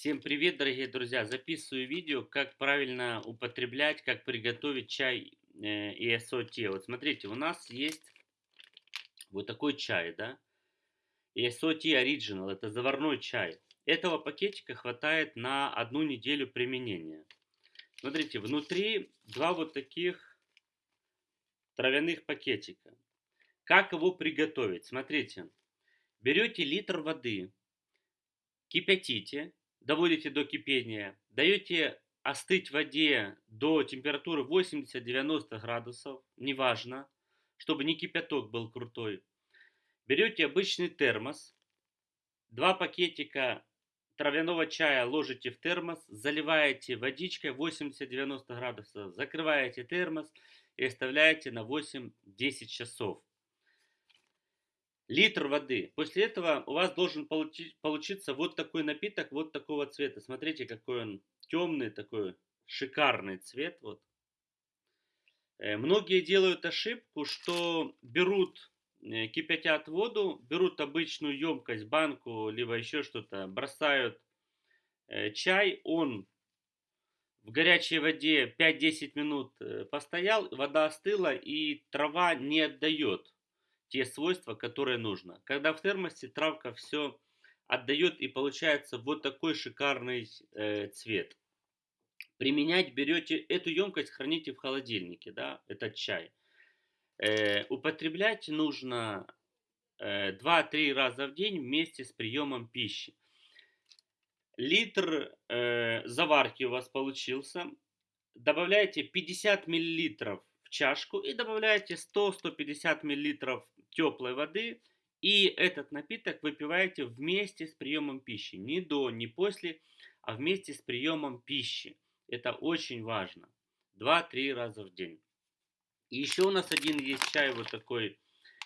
Всем привет, дорогие друзья! Записываю видео, как правильно употреблять, как приготовить чай э, ESO Вот смотрите, у нас есть вот такой чай, да? ESO Original, это заварной чай. Этого пакетика хватает на одну неделю применения. Смотрите, внутри два вот таких травяных пакетика. Как его приготовить? Смотрите, берете литр воды, кипятите, доводите до кипения, даете остыть в воде до температуры 80-90 градусов, неважно, чтобы не кипяток был крутой. Берете обычный термос, два пакетика травяного чая ложите в термос, заливаете водичкой 80-90 градусов, закрываете термос и оставляете на 8-10 часов литр воды. После этого у вас должен получи, получиться вот такой напиток, вот такого цвета. Смотрите, какой он темный, такой шикарный цвет. Вот. Э, многие делают ошибку, что берут, э, кипятят воду, берут обычную емкость, банку, либо еще что-то, бросают э, чай, он в горячей воде 5-10 минут постоял, вода остыла и трава не отдает те свойства, которые нужно. Когда в термосе травка все отдает и получается вот такой шикарный э, цвет. Применять берете эту емкость, храните в холодильнике, да, этот чай. Э, употреблять нужно э, 2-3 раза в день вместе с приемом пищи. Литр э, заварки у вас получился. Добавляете 50 миллилитров в чашку и добавляете 100-150 миллилитров теплой воды. И этот напиток выпиваете вместе с приемом пищи. Не до, не после, а вместе с приемом пищи. Это очень важно. 2-3 раза в день. И еще у нас один есть чай вот такой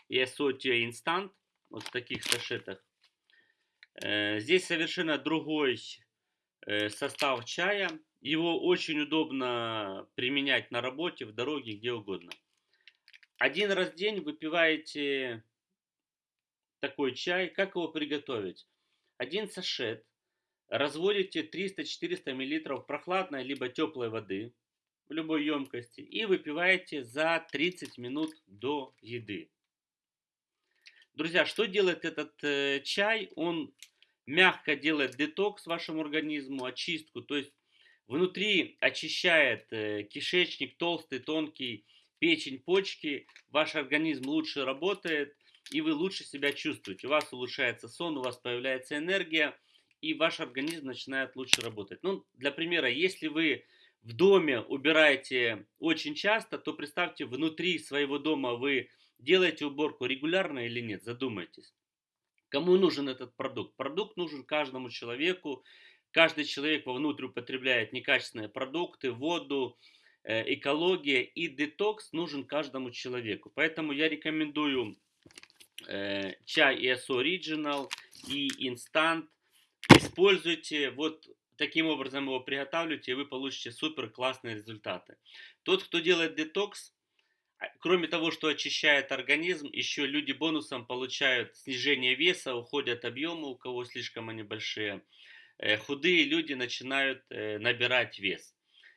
Ясотия Инстант. Вот в таких сашетах. Э, здесь совершенно другой э, состав чая. Его очень удобно применять на работе, в дороге, где угодно. Один раз в день выпиваете такой чай. Как его приготовить? Один сашет. Разводите 300-400 мл прохладной либо теплой воды в любой емкости и выпиваете за 30 минут до еды. Друзья, что делает этот э, чай? Он мягко делает детокс вашему организму, очистку, то есть внутри очищает э, кишечник толстый, тонкий, печень, почки, ваш организм лучше работает, и вы лучше себя чувствуете. У вас улучшается сон, у вас появляется энергия, и ваш организм начинает лучше работать. Ну, для примера, если вы в доме убираете очень часто, то представьте, внутри своего дома вы делаете уборку регулярно или нет, задумайтесь. Кому нужен этот продукт? Продукт нужен каждому человеку. Каждый человек вовнутрь употребляет некачественные продукты, воду, экология и детокс нужен каждому человеку. Поэтому я рекомендую э, чай ESO Original и Instant. Используйте, вот таким образом его приготавливайте, и вы получите супер классные результаты. Тот, кто делает детокс, а, кроме того, что очищает организм, еще люди бонусом получают снижение веса, уходят объемы, у кого слишком они большие. Э, худые люди начинают набирать вес.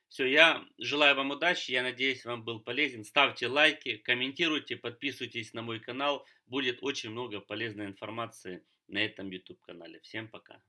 Все, я желаю вам удачи, я надеюсь, вам был полезен. Ставьте лайки, комментируйте, подписывайтесь на мой канал. Будет очень много полезной информации на этом YouTube канале. Всем пока.